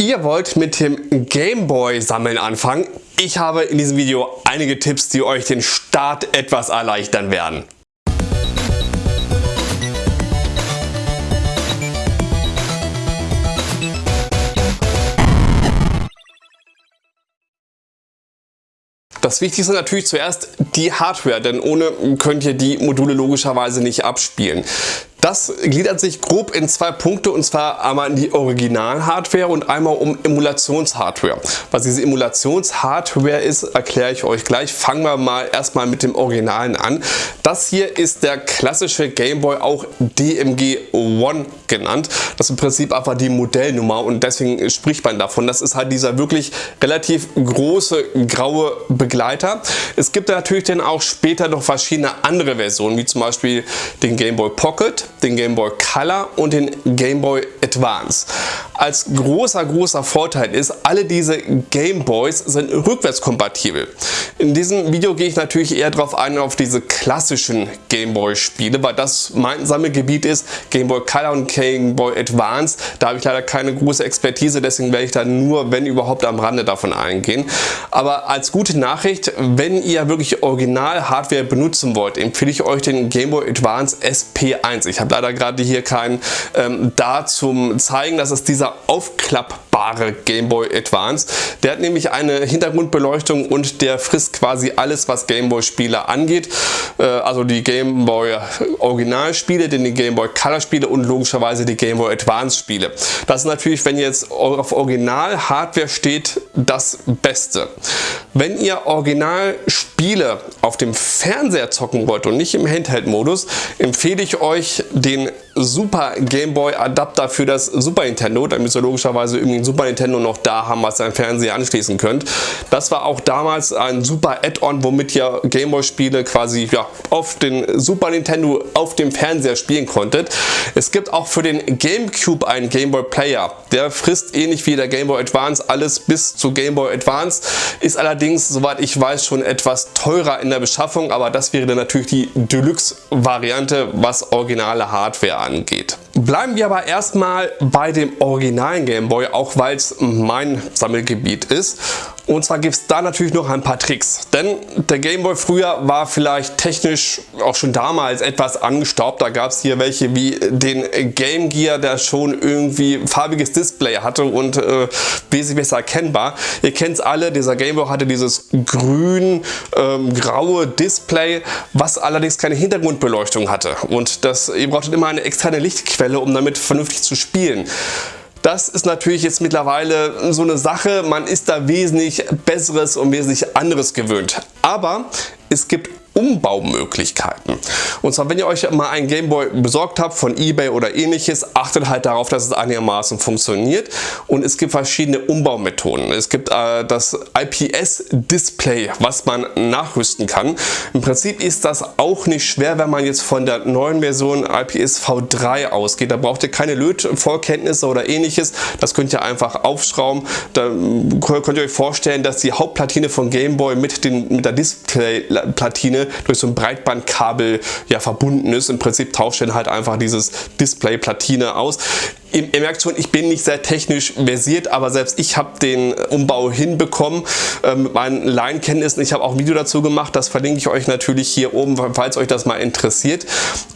Ihr wollt mit dem Gameboy sammeln anfangen? Ich habe in diesem Video einige Tipps, die euch den Start etwas erleichtern werden. Das Wichtigste natürlich zuerst die Hardware, denn ohne könnt ihr die Module logischerweise nicht abspielen. Das gliedert sich grob in zwei Punkte und zwar einmal in die Original-Hardware und einmal um Emulations-Hardware. Was diese Emulations-Hardware ist, erkläre ich euch gleich. Fangen wir mal erstmal mit dem Originalen an. Das hier ist der klassische Game Boy, auch DMG One genannt. Das ist im Prinzip einfach die Modellnummer und deswegen spricht man davon. Das ist halt dieser wirklich relativ große graue Begleiter. Es gibt natürlich dann auch später noch verschiedene andere Versionen, wie zum Beispiel den Game Boy Pocket den Game Boy Color und den Game Boy Advance. Als großer, großer Vorteil ist, alle diese Game Boys sind rückwärtskompatibel. In diesem Video gehe ich natürlich eher darauf ein, auf diese klassischen Game Boy Spiele, weil das mein Sammelgebiet ist, Game Boy Color und Game Boy Advance. Da habe ich leider keine große Expertise, deswegen werde ich da nur, wenn überhaupt, am Rande davon eingehen. Aber als gute Nachricht, wenn ihr wirklich Original-Hardware benutzen wollt, empfehle ich euch den Game Boy Advance SP1. Ich habe leider gerade hier keinen ähm, da zum zeigen, dass es dieser aufklappbare Game Boy Advance. Der hat nämlich eine Hintergrundbeleuchtung und der frisst quasi alles, was Game Boy Spiele angeht. Äh, also die Game Boy Original Spiele, die Game Boy Color Spiele und logischerweise die Game Boy Advance Spiele. Das ist natürlich, wenn ihr jetzt auf Original Hardware steht, das Beste. Wenn ihr Original Spiele auf dem Fernseher zocken wollt und nicht im Handheld-Modus, empfehle ich euch den Super Game Boy Adapter für das Super Nintendo. Da müsst ihr logischerweise irgendwie ein Super Nintendo noch da haben, was ihr an Fernseher anschließen könnt. Das war auch damals ein super Add-on, womit ihr Game Boy Spiele quasi ja, auf den Super Nintendo auf dem Fernseher spielen konntet. Es gibt auch für den Gamecube einen Game Boy Player. Der frisst ähnlich wie der Game Boy Advance alles bis zu Game Boy Advance. Ist allerdings, soweit ich weiß, schon etwas teurer in der Beschaffung, aber das wäre dann natürlich die Deluxe-Variante, was originale Hardware angeht. Bleiben wir aber erstmal bei dem originalen Game Boy, auch weil es mein Sammelgebiet ist. Und zwar gibt es da natürlich noch ein paar Tricks. Denn der Game Boy früher war vielleicht technisch auch schon damals etwas angestaubt. Da gab es hier welche wie den Game Gear, der schon irgendwie farbiges Display hatte und äh, wesentlich besser erkennbar. Ihr kennt es alle, dieser Game Boy hatte dieses grün-graue ähm, Display, was allerdings keine Hintergrundbeleuchtung hatte. Und das, ihr brauchtet immer eine externe Lichtquelle, um damit vernünftig zu spielen. Das ist natürlich jetzt mittlerweile so eine Sache, man ist da wesentlich besseres und wesentlich anderes gewöhnt. Aber es gibt Umbaumöglichkeiten. Und zwar, wenn ihr euch mal einen Gameboy besorgt habt von Ebay oder ähnliches, achtet halt darauf, dass es einigermaßen funktioniert. Und es gibt verschiedene Umbaumethoden. Es gibt äh, das IPS-Display, was man nachrüsten kann. Im Prinzip ist das auch nicht schwer, wenn man jetzt von der neuen Version IPS V3 ausgeht. Da braucht ihr keine Lötvorkenntnisse oder ähnliches. Das könnt ihr einfach aufschrauben. Da könnt ihr euch vorstellen, dass die Hauptplatine von Gameboy mit, den, mit der Displayplatine durch so ein Breitbandkabel ja verbunden ist. Im Prinzip tauscht dann halt einfach dieses Display-Platine aus. Ihr, merkt schon, ich bin nicht sehr technisch versiert, aber selbst ich habe den Umbau hinbekommen äh, mit meinen Laienkenntnissen. Ich habe auch ein Video dazu gemacht, das verlinke ich euch natürlich hier oben, falls euch das mal interessiert.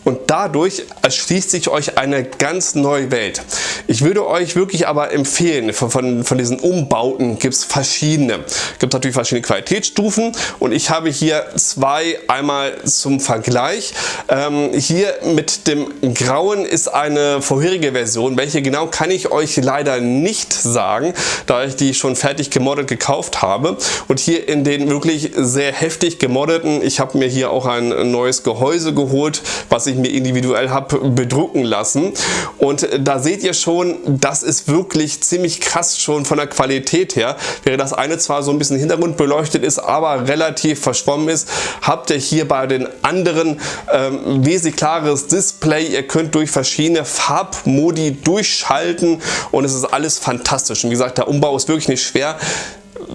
Und dadurch erschließt sich euch eine ganz neue Welt. Ich würde euch wirklich aber empfehlen, von, von, von diesen Umbauten gibt es verschiedene. Gibt natürlich verschiedene Qualitätsstufen und ich habe hier zwei einmal zum Vergleich. Ähm, hier mit dem Grauen ist eine vorherige Version, welche genau kann ich euch leider nicht sagen, da ich die schon fertig gemoddet gekauft habe. Und hier in den wirklich sehr heftig gemoddeten, ich habe mir hier auch ein neues Gehäuse geholt, was ich mir individuell habe bedrucken lassen. Und da seht ihr schon, das ist wirklich ziemlich krass schon von der Qualität her. Während das eine zwar so ein bisschen Hintergrund beleuchtet ist, aber relativ verschwommen ist, habt ihr hier bei den anderen ähm, wesentlich klares Display. Ihr könnt durch verschiedene Farbmodi durch durchschalten und es ist alles fantastisch. Und wie gesagt, der Umbau ist wirklich nicht schwer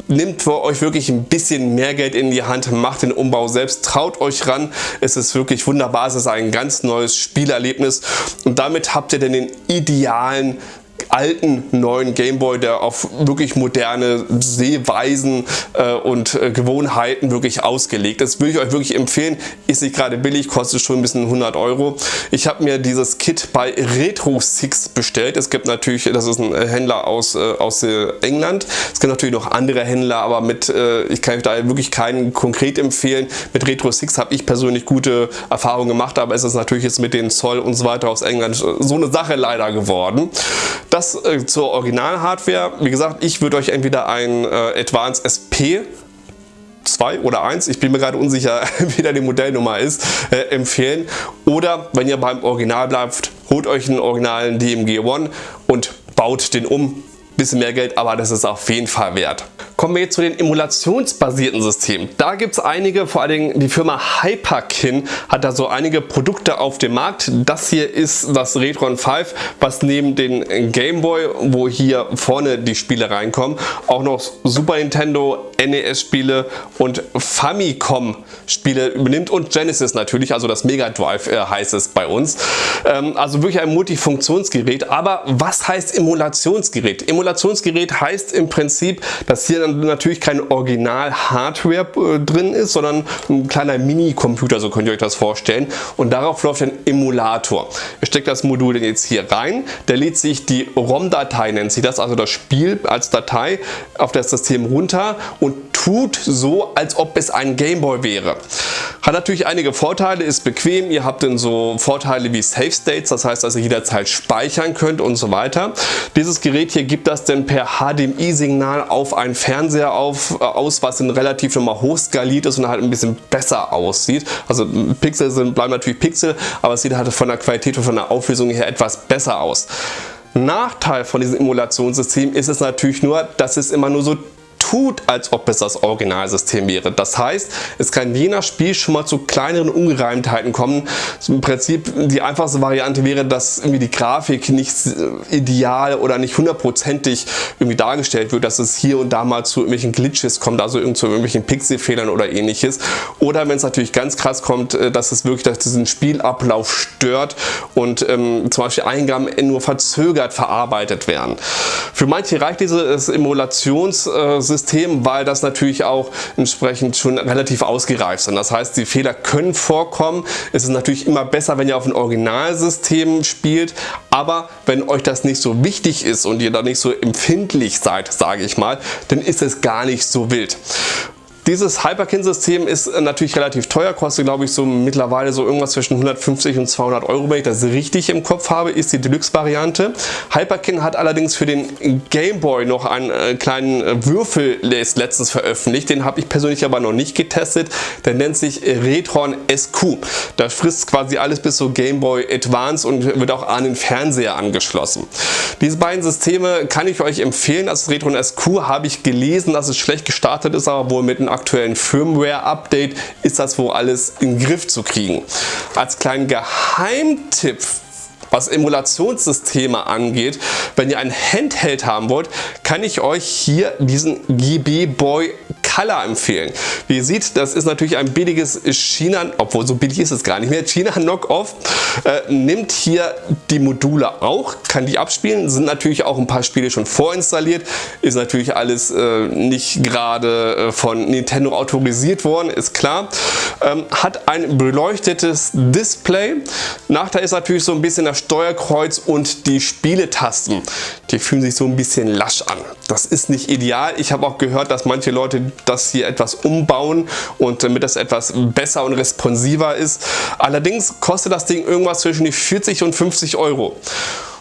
nimmt für euch wirklich ein bisschen mehr Geld in die Hand, macht den Umbau selbst, traut euch ran. Es ist wirklich wunderbar, es ist ein ganz neues Spielerlebnis und damit habt ihr dann den idealen alten neuen Gameboy, der auf wirklich moderne Sehweisen äh, und äh, Gewohnheiten wirklich ausgelegt ist. Würde ich euch wirklich empfehlen. Ist nicht gerade billig, kostet schon ein bisschen 100 Euro. Ich habe mir dieses Kit bei Retro Six bestellt. Es gibt natürlich, das ist ein Händler aus, äh, aus äh, England. Es gibt natürlich noch andere Händler, aber mit, äh, ich kann euch da wirklich keinen konkret empfehlen. Mit Retro Six habe ich persönlich gute Erfahrungen gemacht, aber es ist natürlich jetzt mit den Zoll und so weiter aus England so eine Sache leider geworden. Das äh, zur Original-Hardware. Wie gesagt, ich würde euch entweder ein äh, Advanced SP 2 oder 1, ich bin mir gerade unsicher, wie da die Modellnummer ist, äh, empfehlen. Oder wenn ihr beim Original bleibt, holt euch einen originalen DMG One und baut den um. Bisschen mehr Geld, aber das ist auf jeden Fall wert. Kommen wir jetzt zu den emulationsbasierten Systemen. Da gibt es einige, vor allen Dingen die Firma Hyperkin hat da so einige Produkte auf dem Markt. Das hier ist das Retron 5, was neben den Game Boy, wo hier vorne die Spiele reinkommen, auch noch Super Nintendo, NES Spiele und Famicom Spiele übernimmt und Genesis natürlich, also das Mega Drive äh, heißt es bei uns. Ähm, also wirklich ein Multifunktionsgerät. Aber was heißt Emulationsgerät? Emulationsgerät heißt im Prinzip, dass hier natürlich kein Original-Hardware äh, drin ist, sondern ein kleiner Mini-Computer, so könnt ihr euch das vorstellen. Und darauf läuft ein Emulator. Ihr steckt das Modul jetzt hier rein, der lädt sich die ROM-Datei, nennt sich das, also das Spiel als Datei auf das System runter und tut so, als ob es ein Gameboy wäre. Hat natürlich einige Vorteile, ist bequem, ihr habt dann so Vorteile wie Save States, das heißt, dass ihr jederzeit speichern könnt und so weiter. Dieses Gerät hier gibt das dann per HDMI-Signal auf einen Fernseher auf, äh, aus, was dann relativ nochmal hoch skaliert ist und halt ein bisschen besser aussieht. Also Pixel sind, bleiben natürlich Pixel, aber es sieht halt von der Qualität und von der Auflösung her etwas besser aus. Nachteil von diesem Emulationssystem ist es natürlich nur, dass es immer nur so tut, als ob es das Originalsystem wäre. Das heißt, es kann je nach Spiel schon mal zu kleineren Ungereimtheiten kommen. Im Prinzip die einfachste Variante wäre, dass irgendwie die Grafik nicht ideal oder nicht hundertprozentig irgendwie dargestellt wird, dass es hier und da mal zu irgendwelchen Glitches kommt, also zu irgendwelchen Pixelfehlern oder ähnliches. Oder wenn es natürlich ganz krass kommt, äh, dass es wirklich dass diesen Spielablauf stört und ähm, zum Beispiel Eingaben nur verzögert verarbeitet werden. Für manche reicht dieses Emulationssystem System, weil das natürlich auch entsprechend schon relativ ausgereift sind. Das heißt, die Fehler können vorkommen. Es ist natürlich immer besser, wenn ihr auf ein Originalsystem spielt, aber wenn euch das nicht so wichtig ist und ihr da nicht so empfindlich seid, sage ich mal, dann ist es gar nicht so wild. Dieses Hyperkin-System ist äh, natürlich relativ teuer, kostet glaube ich so mittlerweile so irgendwas zwischen 150 und 200 Euro, wenn ich das richtig im Kopf habe, ist die Deluxe-Variante. Hyperkin hat allerdings für den Game Boy noch einen äh, kleinen äh, Würfel letztens veröffentlicht, den habe ich persönlich aber noch nicht getestet, der nennt sich Retron SQ. Da frisst quasi alles bis zu Game Boy Advance und wird auch an den Fernseher angeschlossen. Diese beiden Systeme kann ich euch empfehlen, das Retron SQ habe ich gelesen, dass es schlecht gestartet ist, aber wohl mit einem aktuellen Firmware-Update ist das wohl alles in den Griff zu kriegen. Als kleinen Geheimtipp was Emulationssysteme angeht, wenn ihr ein Handheld haben wollt, kann ich euch hier diesen GB Boy Color empfehlen. Wie ihr seht, das ist natürlich ein billiges China, obwohl so billig ist es gar nicht mehr, China Knockoff, äh, nimmt hier die Module auch, kann die abspielen, sind natürlich auch ein paar Spiele schon vorinstalliert, ist natürlich alles äh, nicht gerade äh, von Nintendo autorisiert worden, ist klar. Ähm, hat ein beleuchtetes Display. Nachteil ist natürlich so ein bisschen das Steuerkreuz und die Spieletasten. Die fühlen sich so ein bisschen lasch an. Das ist nicht ideal. Ich habe auch gehört, dass manche Leute das hier etwas umbauen und damit das etwas besser und responsiver ist. Allerdings kostet das Ding irgendwas zwischen die 40 und 50 Euro.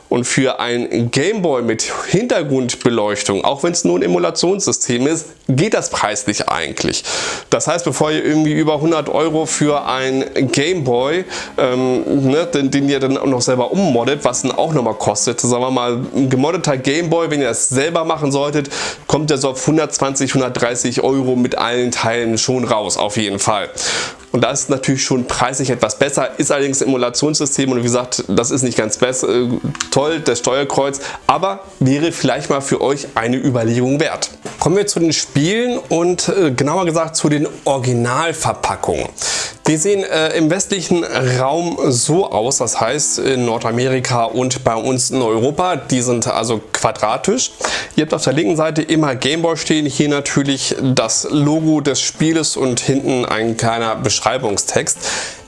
Und für ein Gameboy mit Hintergrundbeleuchtung, auch wenn es nur ein Emulationssystem ist, geht das preislich eigentlich. Das heißt, bevor ihr irgendwie über 100 Euro für ein Gameboy, ähm, ne, den, den, ihr dann auch noch selber ummoddet, was dann auch nochmal kostet, sagen wir mal, ein gemoddeter Gameboy, wenn ihr das selber machen solltet, kommt der so auf 120, 130 Euro mit allen Teilen schon raus, auf jeden Fall. Und das ist natürlich schon preislich etwas besser, ist allerdings ein Emulationssystem und wie gesagt, das ist nicht ganz besser, äh, toll, das Steuerkreuz, aber wäre vielleicht mal für euch eine Überlegung wert. Kommen wir zu den Spielen und äh, genauer gesagt zu den Originalverpackungen. Die sehen äh, im westlichen Raum so aus, das heißt in Nordamerika und bei uns in Europa, die sind also quadratisch. Ihr habt auf der linken Seite immer Gameboy stehen, hier natürlich das Logo des Spieles und hinten ein kleiner Beschreibungstext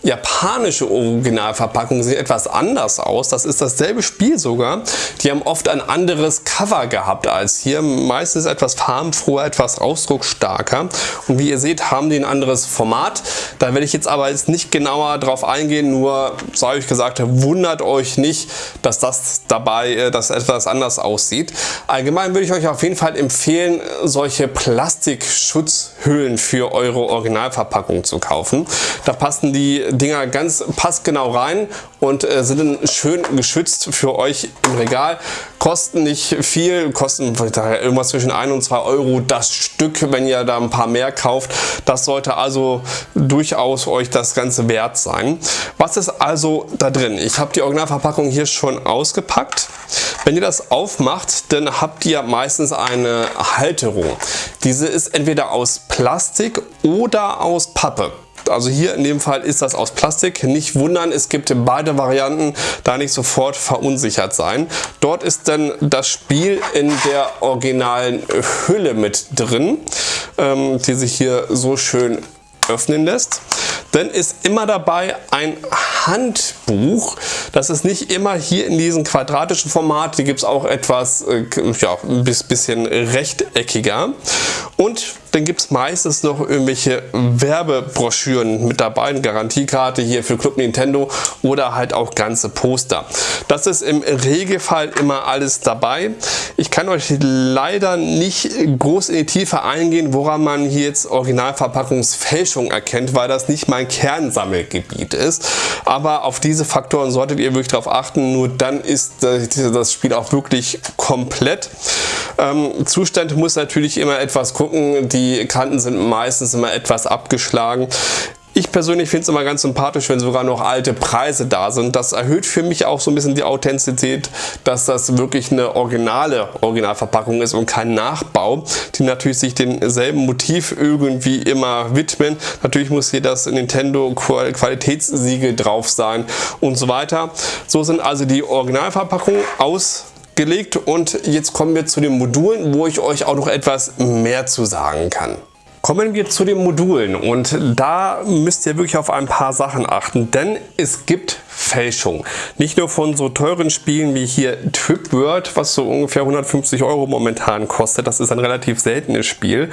japanische Originalverpackungen sehen etwas anders aus. Das ist dasselbe Spiel sogar. Die haben oft ein anderes Cover gehabt als hier. Meistens etwas farbenfroher, etwas ausdrucksstarker. Und wie ihr seht, haben die ein anderes Format. Da werde ich jetzt aber jetzt nicht genauer drauf eingehen. Nur, sei euch gesagt, wundert euch nicht, dass das dabei äh, dass etwas anders aussieht. Allgemein würde ich euch auf jeden Fall empfehlen, solche Plastikschutzhüllen für eure Originalverpackung zu kaufen. Da passen die Dinger ganz passgenau rein und äh, sind dann schön geschützt für euch im Regal. Kosten nicht viel, kosten irgendwas zwischen 1 und 2 Euro das Stück, wenn ihr da ein paar mehr kauft. Das sollte also durchaus euch das Ganze wert sein. Was ist also da drin? Ich habe die Originalverpackung hier schon ausgepackt. Wenn ihr das aufmacht, dann habt ihr meistens eine Halterung. Diese ist entweder aus Plastik oder aus Pappe. Also hier in dem Fall ist das aus Plastik. Nicht wundern, es gibt beide Varianten, da nicht sofort verunsichert sein. Dort ist dann das Spiel in der originalen Hülle mit drin, ähm, die sich hier so schön öffnen lässt. Dann ist immer dabei ein Handbuch. Das ist nicht immer hier in diesem quadratischen Format. Die gibt es auch etwas äh, ja, ein bisschen rechteckiger. Und dann gibt es meistens noch irgendwelche Werbebroschüren mit dabei, eine Garantiekarte hier für Club Nintendo oder halt auch ganze Poster. Das ist im Regelfall immer alles dabei. Ich kann euch leider nicht groß in die Tiefe eingehen, woran man hier jetzt Originalverpackungsfälschung erkennt, weil das nicht mein Kernsammelgebiet ist. Aber auf diese Faktoren solltet ihr wirklich darauf achten, nur dann ist das Spiel auch wirklich komplett. Ähm, Zustand muss natürlich immer etwas gucken, die Kanten sind meistens immer etwas abgeschlagen. Ich persönlich finde es immer ganz sympathisch, wenn sogar noch alte Preise da sind. Das erhöht für mich auch so ein bisschen die Authentizität, dass das wirklich eine originale Originalverpackung ist und kein Nachbau, die natürlich sich demselben Motiv irgendwie immer widmen. Natürlich muss hier das Nintendo Qualitätssiegel drauf sein und so weiter. So sind also die Originalverpackungen aus gelegt und jetzt kommen wir zu den Modulen, wo ich euch auch noch etwas mehr zu sagen kann. Kommen wir zu den Modulen und da müsst ihr wirklich auf ein paar Sachen achten, denn es gibt Fälschung. Nicht nur von so teuren Spielen wie hier Trip World, was so ungefähr 150 Euro momentan kostet. Das ist ein relativ seltenes Spiel.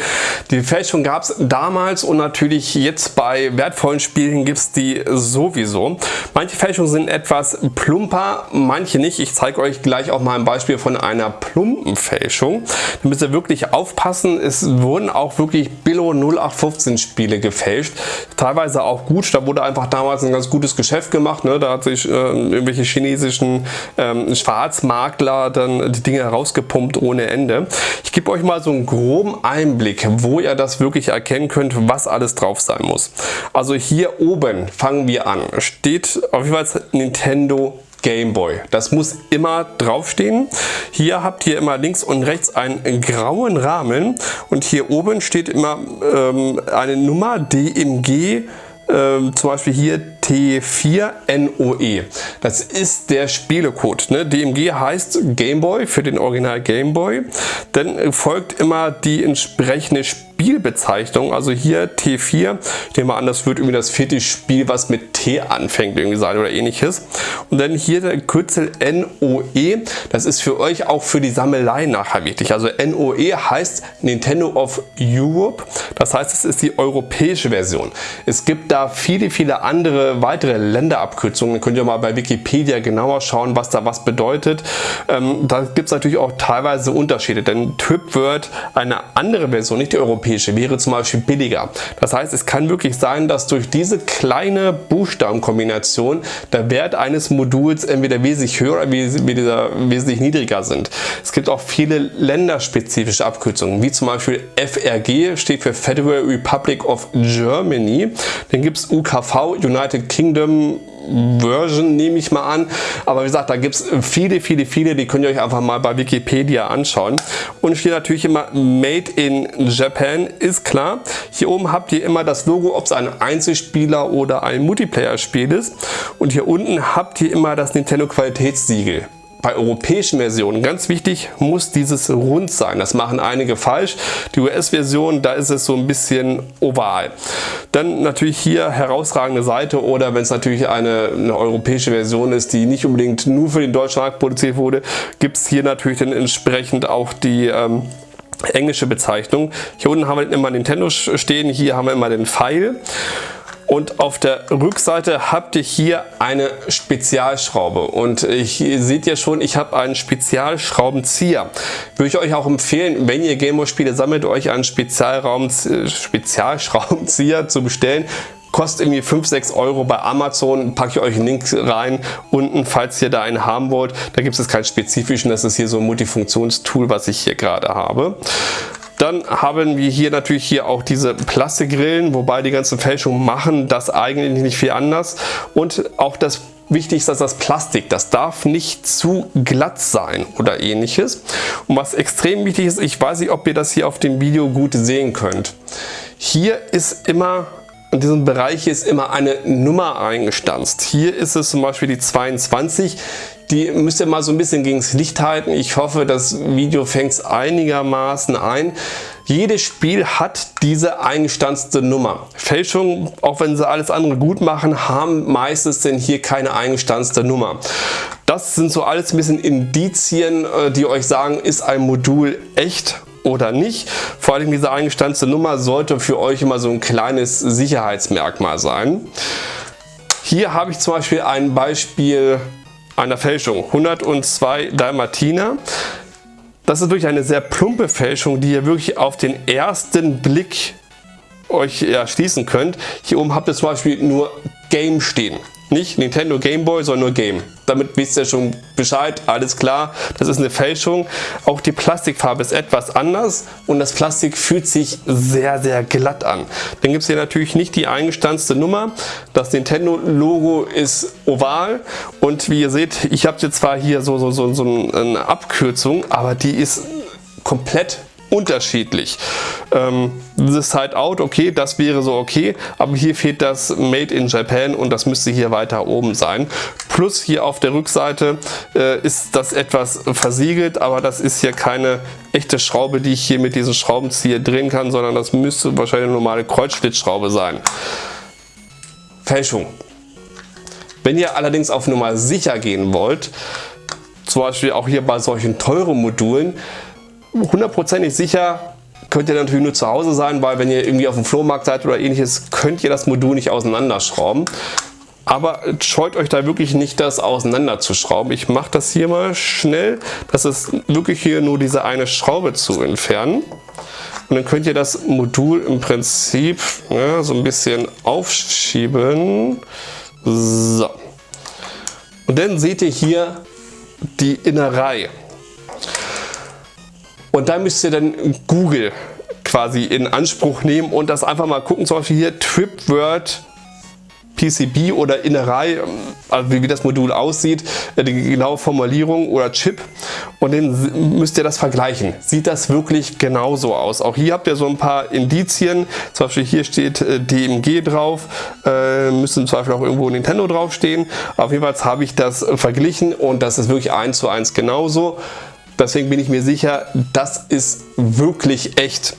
Die Fälschung gab es damals und natürlich jetzt bei wertvollen Spielen gibt es die sowieso. Manche Fälschungen sind etwas plumper, manche nicht. Ich zeige euch gleich auch mal ein Beispiel von einer plumpen Fälschung. Da müsst ihr wirklich aufpassen. Es wurden auch wirklich Billo 0815 Spiele gefälscht. Teilweise auch gut. Da wurde einfach damals ein ganz gutes Geschäft gemacht. Ne? Da hat sich äh, irgendwelche chinesischen ähm, Schwarzmakler dann die Dinge herausgepumpt ohne Ende. Ich gebe euch mal so einen groben Einblick, wo ihr das wirklich erkennen könnt, was alles drauf sein muss. Also hier oben fangen wir an. Steht auf jeden Fall Nintendo Game Boy. Das muss immer draufstehen. Hier habt ihr immer links und rechts einen grauen Rahmen und hier oben steht immer ähm, eine Nummer DMG, ähm, zum Beispiel hier T4NOE. Das ist der Spielecode. Ne? DMG heißt Gameboy für den Original Gameboy. Dann folgt immer die entsprechende Spielbezeichnung. Also hier T4. Ich nehme an, das wird irgendwie das vierte Spiel, was mit T anfängt irgendwie sein oder ähnliches. Und dann hier der Kürzel NOE. Das ist für euch auch für die Sammelei nachher wichtig. Also NOE heißt Nintendo of Europe. Das heißt, es ist die europäische Version. Es gibt da viele, viele andere weitere Länderabkürzungen. Könnt ihr mal bei Wikipedia genauer schauen, was da was bedeutet. Ähm, da gibt es natürlich auch teilweise Unterschiede, denn TripWord, eine andere Version, nicht die europäische, wäre zum Beispiel billiger. Das heißt, es kann wirklich sein, dass durch diese kleine Buchstabenkombination der Wert eines Moduls entweder wesentlich höher oder wesentlich niedriger sind. Es gibt auch viele länderspezifische Abkürzungen, wie zum Beispiel FRG steht für Federal Republic of Germany. Dann gibt es UKV, United Kingdom Version, nehme ich mal an. Aber wie gesagt, da gibt es viele, viele, viele, die könnt ihr euch einfach mal bei Wikipedia anschauen. Und steht natürlich immer Made in Japan, ist klar. Hier oben habt ihr immer das Logo, ob es ein Einzelspieler oder ein Multiplayer-Spiel ist. Und hier unten habt ihr immer das Nintendo Qualitätssiegel bei europäischen Versionen, ganz wichtig, muss dieses rund sein. Das machen einige falsch. Die US-Version, da ist es so ein bisschen oval. Dann natürlich hier herausragende Seite oder wenn es natürlich eine, eine, europäische Version ist, die nicht unbedingt nur für den deutschen Markt produziert wurde, gibt es hier natürlich dann entsprechend auch die ähm, englische Bezeichnung. Hier unten haben wir immer Nintendo stehen, hier haben wir immer den Pfeil. Und auf der Rückseite habt ihr hier eine Spezialschraube. Und hier seht ihr schon, ich habe einen Spezialschraubenzieher. Würde ich euch auch empfehlen, wenn ihr Gameboy-Spiele sammelt, euch einen Spezialschraubenzieher zu bestellen kostet irgendwie 5, 6 Euro bei Amazon, packe ich euch einen Link rein unten, falls ihr da einen haben wollt. Da gibt es keinen spezifischen, das ist hier so ein Multifunktionstool, was ich hier gerade habe. Dann haben wir hier natürlich hier auch diese Plastikgrillen, wobei die ganzen Fälschungen machen das eigentlich nicht viel anders. Und auch das Wichtig ist, dass das Plastik, das darf nicht zu glatt sein oder ähnliches. Und was extrem wichtig ist, ich weiß nicht, ob ihr das hier auf dem Video gut sehen könnt. Hier ist immer in diesem Bereich ist immer eine Nummer eingestanzt. Hier ist es zum Beispiel die 22. Die müsst ihr mal so ein bisschen gegen das Licht halten. Ich hoffe, das Video fängt es einigermaßen ein. Jedes Spiel hat diese eingestanzte Nummer. Fälschungen, auch wenn sie alles andere gut machen, haben meistens denn hier keine eingestanzte Nummer. Das sind so alles ein bisschen Indizien, äh, die euch sagen, ist ein Modul echt oder nicht. Vor allem diese eingestanzte Nummer sollte für euch immer so ein kleines Sicherheitsmerkmal sein. Hier habe ich zum Beispiel ein Beispiel einer Fälschung. 102 Dalmatiner. Das ist wirklich eine sehr plumpe Fälschung, die ihr wirklich auf den ersten Blick euch erschließen könnt. Hier oben habt ihr zum Beispiel nur Game stehen. Nicht Nintendo Game Boy, sondern nur Game. Damit wisst ihr schon Bescheid, alles klar, das ist eine Fälschung. Auch die Plastikfarbe ist etwas anders und das Plastik fühlt sich sehr, sehr glatt an. Dann gibt es hier natürlich nicht die eingestanzte Nummer. Das Nintendo Logo ist oval und wie ihr seht, ich habe jetzt zwar hier so, so, so, so eine Abkürzung, aber die ist komplett unterschiedlich. Ähm, The Side Out, okay, das wäre so okay, aber hier fehlt das Made in Japan und das müsste hier weiter oben sein. Plus hier auf der Rückseite äh, ist das etwas versiegelt, aber das ist hier keine echte Schraube, die ich hier mit diesem Schraubenzieher drehen kann, sondern das müsste wahrscheinlich eine normale Kreuzschlitzschraube sein. Fälschung. Wenn ihr allerdings auf Nummer sicher gehen wollt, zum Beispiel auch hier bei solchen teuren Modulen, hundertprozentig sicher könnt ihr natürlich nur zu Hause sein, weil wenn ihr irgendwie auf dem Flohmarkt seid oder ähnliches, könnt ihr das Modul nicht auseinanderschrauben. Aber scheut euch da wirklich nicht, das auseinander zu schrauben. Ich mache das hier mal schnell. Das ist wirklich hier nur diese eine Schraube zu entfernen. Und dann könnt ihr das Modul im Prinzip ja, so ein bisschen aufschieben. So. Und dann seht ihr hier die Innerei. Und da müsst ihr dann Google quasi in Anspruch nehmen und das einfach mal gucken, zum Beispiel hier TripWord PCB oder Innerei, also wie das Modul aussieht, äh, die genaue Formulierung oder Chip und dann müsst ihr das vergleichen. Sieht das wirklich genauso aus? Auch hier habt ihr so ein paar Indizien, zum Beispiel hier steht äh, DMG drauf, äh, müsste im Zweifel auch irgendwo Nintendo draufstehen. Auf jeden Fall habe ich das verglichen und das ist wirklich eins zu eins genauso. Deswegen bin ich mir sicher, das ist wirklich echt.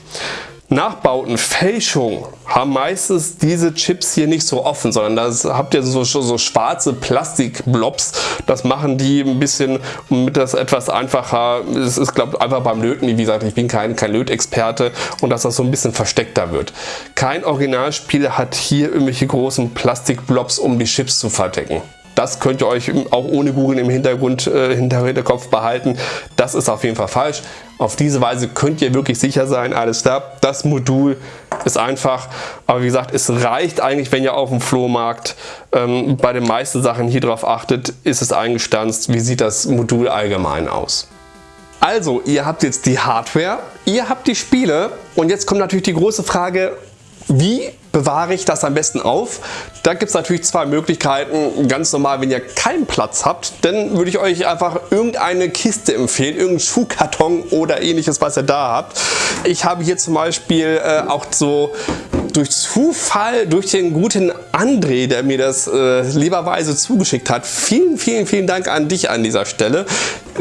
Nachbauten, Fälschung haben meistens diese Chips hier nicht so offen, sondern da habt ihr so, so schwarze Plastikblobs. Das machen die ein bisschen, damit das etwas einfacher, es ist glaube einfach beim Löten, wie gesagt, ich bin kein, kein Lötexperte und dass das so ein bisschen versteckter wird. Kein Originalspiel hat hier irgendwelche großen Plastikblobs, um die Chips zu verdecken. Das könnt ihr euch auch ohne Google im Hintergrund, äh, Hinterkopf behalten. Das ist auf jeden Fall falsch. Auf diese Weise könnt ihr wirklich sicher sein, alles klar, das Modul ist einfach, aber wie gesagt, es reicht eigentlich, wenn ihr auf dem Flohmarkt ähm, bei den meisten Sachen hier drauf achtet, ist es eingestanzt, wie sieht das Modul allgemein aus. Also, ihr habt jetzt die Hardware, ihr habt die Spiele und jetzt kommt natürlich die große Frage, wie bewahre ich das am besten auf? Da gibt es natürlich zwei Möglichkeiten. Ganz normal, wenn ihr keinen Platz habt, dann würde ich euch einfach irgendeine Kiste empfehlen, irgendeinen Schuhkarton oder ähnliches, was ihr da habt. Ich habe hier zum Beispiel äh, auch so durch Zufall, durch den guten André, der mir das äh, lieberweise zugeschickt hat. Vielen, vielen, vielen Dank an dich an dieser Stelle.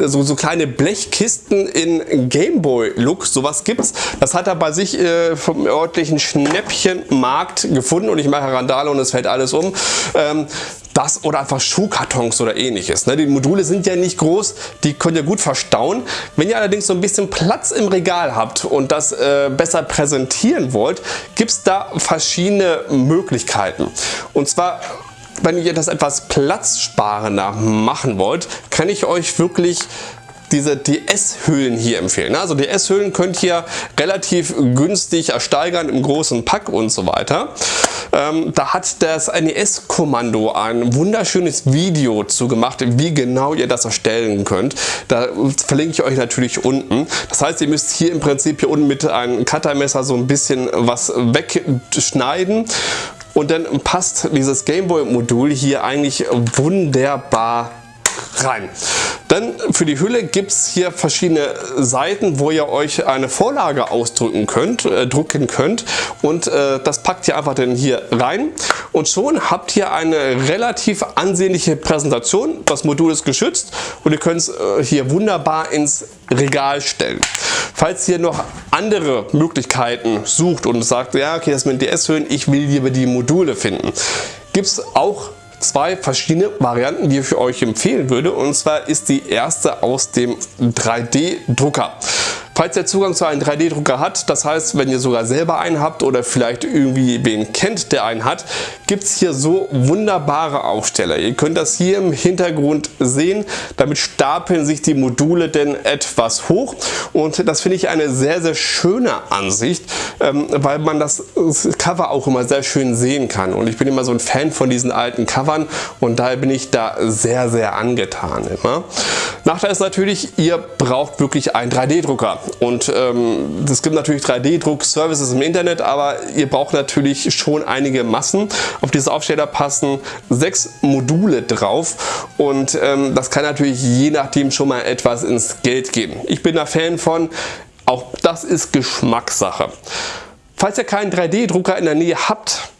So, so kleine Blechkisten in Gameboy-Look, sowas gibt's. Das hat er bei sich äh, vom örtlichen Schnäppchenmarkt gefunden und ich mache Randale und es fällt alles um. Ähm, das oder einfach Schuhkartons oder ähnliches. Ne? Die Module sind ja nicht groß, die könnt ihr gut verstauen. Wenn ihr allerdings so ein bisschen Platz im Regal habt und das äh, besser präsentieren wollt, gibt es da verschiedene Möglichkeiten. Und zwar wenn ihr das etwas platzsparender machen wollt, kann ich euch wirklich diese DS-Hüllen hier empfehlen. Also DS-Hüllen könnt ihr relativ günstig ersteigern im großen Pack und so weiter. Ähm, da hat das NES-Kommando ein wunderschönes Video zu gemacht, wie genau ihr das erstellen könnt. Da verlinke ich euch natürlich unten. Das heißt, ihr müsst hier im Prinzip hier unten mit einem Cuttermesser so ein bisschen was wegschneiden und dann passt dieses Gameboy Modul hier eigentlich wunderbar rein. Dann für die Hülle gibt es hier verschiedene Seiten, wo ihr euch eine Vorlage ausdrücken könnt, äh, drucken könnt und äh, das packt ihr einfach dann hier rein und schon habt ihr eine relativ ansehnliche Präsentation. Das Modul ist geschützt und ihr könnt es äh, hier wunderbar ins Regal stellen. Falls ihr noch andere Möglichkeiten sucht und sagt, ja okay, das mit DS-Höhen, ich will lieber die Module finden, gibt es auch zwei verschiedene Varianten, die ich für euch empfehlen würde. Und zwar ist die erste aus dem 3D-Drucker. Falls ihr Zugang zu einem 3D-Drucker hat, das heißt, wenn ihr sogar selber einen habt oder vielleicht irgendwie wen kennt, der einen hat, gibt es hier so wunderbare Aufsteller. Ihr könnt das hier im Hintergrund sehen. Damit stapeln sich die Module denn etwas hoch und das finde ich eine sehr, sehr schöne Ansicht, ähm, weil man das Cover auch immer sehr schön sehen kann. Und ich bin immer so ein Fan von diesen alten Covern und daher bin ich da sehr, sehr angetan immer. Nachteil ist natürlich, ihr braucht wirklich einen 3D-Drucker. Und ähm, es gibt natürlich 3D-Druck-Services im Internet, aber ihr braucht natürlich schon einige Massen. Auf diese Aufsteller passen sechs Module drauf und ähm, das kann natürlich je nachdem schon mal etwas ins Geld geben. Ich bin da Fan von, auch das ist Geschmackssache. Falls ihr keinen 3D-Drucker in der Nähe habt,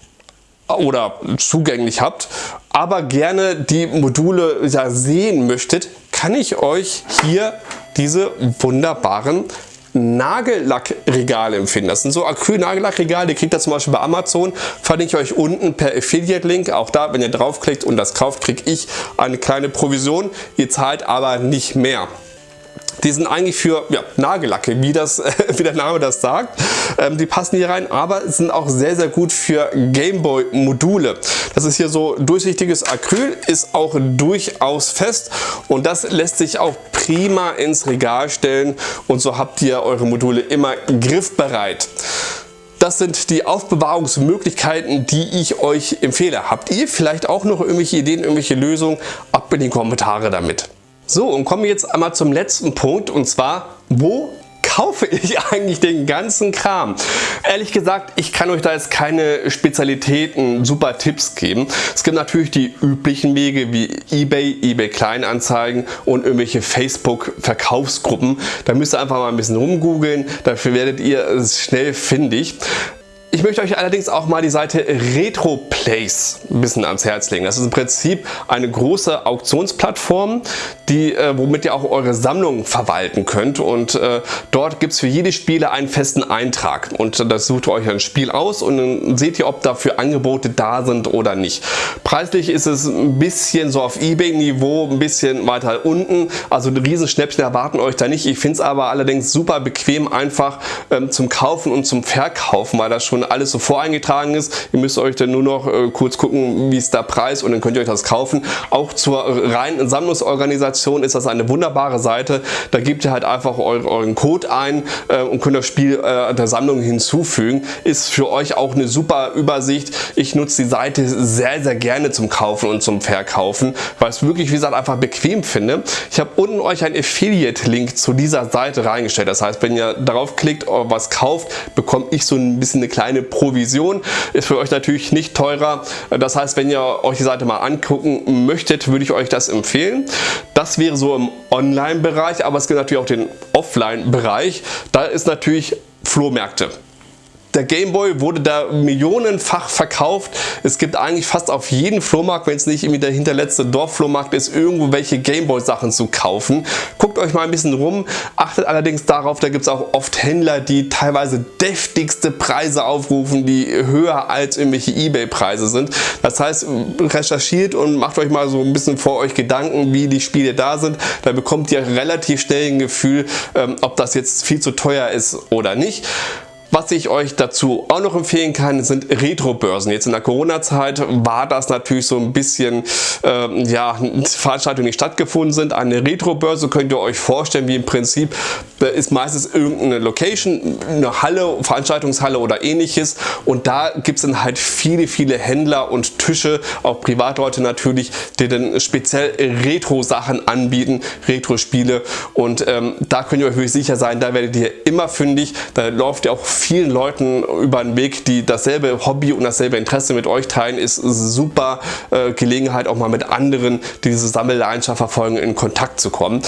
oder zugänglich habt, aber gerne die Module ja, sehen möchtet, kann ich euch hier diese wunderbaren Nagellackregale empfehlen. Das sind so Acryl-Nagellackregale, die kriegt ihr zum Beispiel bei Amazon. Verlinke ich euch unten per Affiliate-Link. Auch da, wenn ihr draufklickt und das kauft, kriege ich eine kleine Provision. Ihr zahlt aber nicht mehr. Die sind eigentlich für ja, Nagellacke, wie, das, wie der Name das sagt. Ähm, die passen hier rein, aber sind auch sehr, sehr gut für Gameboy Module. Das ist hier so durchsichtiges Acryl, ist auch durchaus fest und das lässt sich auch prima ins Regal stellen und so habt ihr eure Module immer griffbereit. Das sind die Aufbewahrungsmöglichkeiten, die ich euch empfehle. Habt ihr vielleicht auch noch irgendwelche Ideen, irgendwelche Lösungen? Ab in die Kommentare damit. So, und kommen wir jetzt einmal zum letzten Punkt und zwar, wo kaufe ich eigentlich den ganzen Kram? Ehrlich gesagt, ich kann euch da jetzt keine Spezialitäten, super Tipps geben. Es gibt natürlich die üblichen Wege wie Ebay, Ebay Kleinanzeigen und irgendwelche Facebook Verkaufsgruppen. Da müsst ihr einfach mal ein bisschen rumgoogeln, dafür werdet ihr schnell findig. Ich möchte euch allerdings auch mal die Seite RetroPlace ein bisschen ans Herz legen. Das ist im Prinzip eine große Auktionsplattform, die, äh, womit ihr auch eure Sammlung verwalten könnt und äh, dort gibt es für jede Spiele einen festen Eintrag und das sucht ihr euch ein Spiel aus und dann seht ihr, ob dafür Angebote da sind oder nicht. Preislich ist es ein bisschen so auf Ebay-Niveau, ein bisschen weiter unten, also Riesenschnäppchen erwarten euch da nicht. Ich finde es aber allerdings super bequem einfach ähm, zum Kaufen und zum Verkaufen, weil das schon schon alles so voreingetragen ist. Ihr müsst euch dann nur noch äh, kurz gucken, wie ist der Preis und dann könnt ihr euch das kaufen. Auch zur reinen Sammlungsorganisation ist das eine wunderbare Seite. Da gebt ihr halt einfach euren Code ein äh, und könnt das Spiel äh, der Sammlung hinzufügen. Ist für euch auch eine super Übersicht. Ich nutze die Seite sehr, sehr gerne zum Kaufen und zum Verkaufen, weil es wirklich, wie gesagt, einfach bequem finde. Ich habe unten euch einen Affiliate-Link zu dieser Seite reingestellt. Das heißt, wenn ihr darauf klickt, was kauft, bekomme ich so ein bisschen eine kleine kleine Provision. Ist für euch natürlich nicht teurer. Das heißt, wenn ihr euch die Seite mal angucken möchtet, würde ich euch das empfehlen. Das wäre so im Online-Bereich, aber es gibt natürlich auch den Offline-Bereich. Da ist natürlich Flohmärkte. Der Gameboy wurde da millionenfach verkauft. Es gibt eigentlich fast auf jeden Flohmarkt, wenn es nicht irgendwie der hinterletzte Dorfflohmarkt ist, irgendwo welche Gameboy Sachen zu kaufen. Guckt euch mal ein bisschen rum, achtet allerdings darauf, da gibt es auch oft Händler, die teilweise deftigste Preise aufrufen, die höher als irgendwelche Ebay Preise sind. Das heißt, recherchiert und macht euch mal so ein bisschen vor euch Gedanken, wie die Spiele da sind. Da bekommt ihr relativ schnell ein Gefühl, ähm, ob das jetzt viel zu teuer ist oder nicht. Was ich euch dazu auch noch empfehlen kann, sind Retro-Börsen. Jetzt in der Corona-Zeit war das natürlich so ein bisschen, ähm, ja, Veranstaltungen, die stattgefunden sind. Eine Retro-Börse könnt ihr euch vorstellen, wie im Prinzip ist meistens irgendeine Location, eine Halle, Veranstaltungshalle oder ähnliches. Und da gibt es dann halt viele, viele Händler und Tische, auch Privatleute natürlich, die dann speziell Retro-Sachen anbieten, Retro-Spiele. Und ähm, da könnt ihr euch wirklich sicher sein, da werdet ihr immer fündig, da läuft ihr auch vielen Leuten über den Weg, die dasselbe Hobby und dasselbe Interesse mit euch teilen, ist super äh, Gelegenheit auch mal mit anderen, die diese Sammelleidenschaft verfolgen, in Kontakt zu kommen.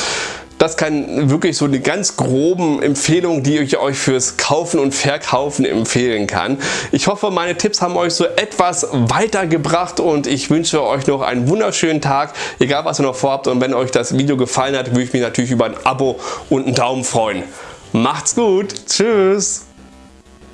Das kann wirklich so eine ganz groben Empfehlung, die ich euch fürs Kaufen und Verkaufen empfehlen kann. Ich hoffe, meine Tipps haben euch so etwas weitergebracht und ich wünsche euch noch einen wunderschönen Tag, egal was ihr noch vorhabt. Und wenn euch das Video gefallen hat, würde ich mich natürlich über ein Abo und einen Daumen freuen. Macht's gut. Tschüss.